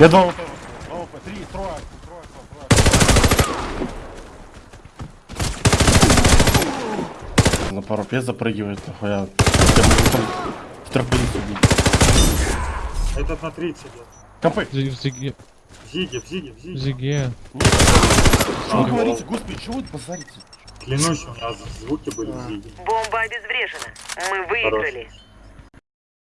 Я два ОП, два ОП, три, трое, трое, трое, трое. На парапет запрыгивает, нахуя. Я могу там в тропиницу убить. Этот на 30 идет. Компы! В зиге. В Зиге, в Зиге, в В Зиге. зиге. Что вы говорите, господи, чего вы базарите? Клянусь, у меня звуки были в Зиге. Бомба обезврежена. Мы выиграли. Хорош.